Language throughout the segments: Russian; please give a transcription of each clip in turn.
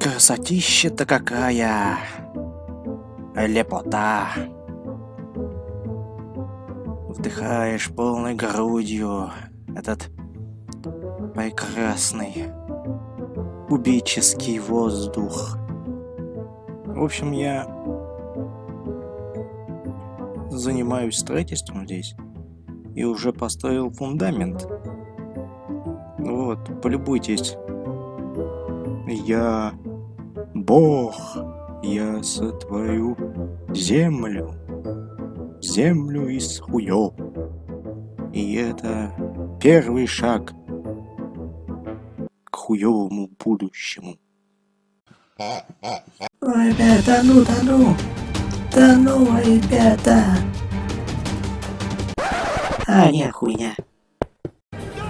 Красотища-то какая! Лепота! Вдыхаешь полной грудью этот прекрасный убийческий воздух. В общем, я занимаюсь строительством здесь и уже построил фундамент. Вот, полюбуйтесь. Я Бог, я сотворю землю, землю из хуёв. И это первый шаг к хуёвому будущему. Ребята, ну да ну! Да ну, ребята! А, не, хуйня.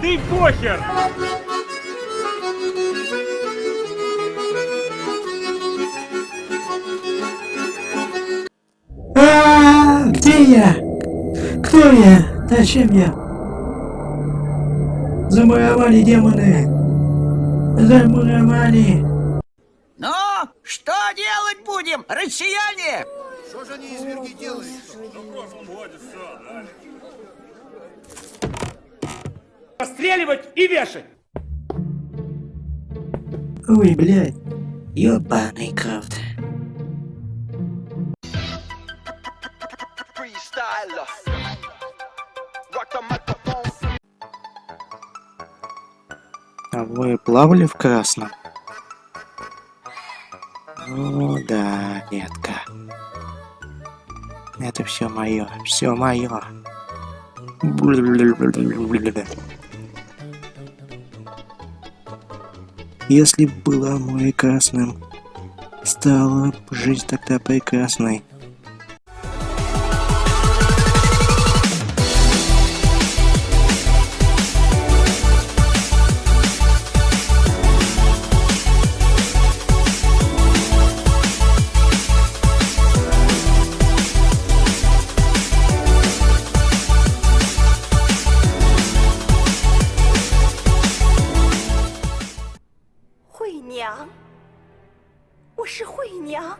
Ты похер! А, где я? Кто я? Зачем я? Замуровали демоны! Замуровали! Ну, что делать будем, россияне? Постреливать и вешать! Ой, блядь. Ёбаный крафт. А вы плавали в красном? О, да, детка. Это все мое, все мое. Если была море красным, стала жизнь тогда прекрасной. 娘，我是惠娘。